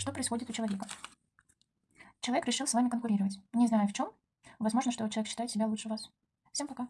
Что происходит у человека? Человек решил с вами конкурировать. Не знаю в чем. Возможно, что человек считает себя лучше вас. Всем пока.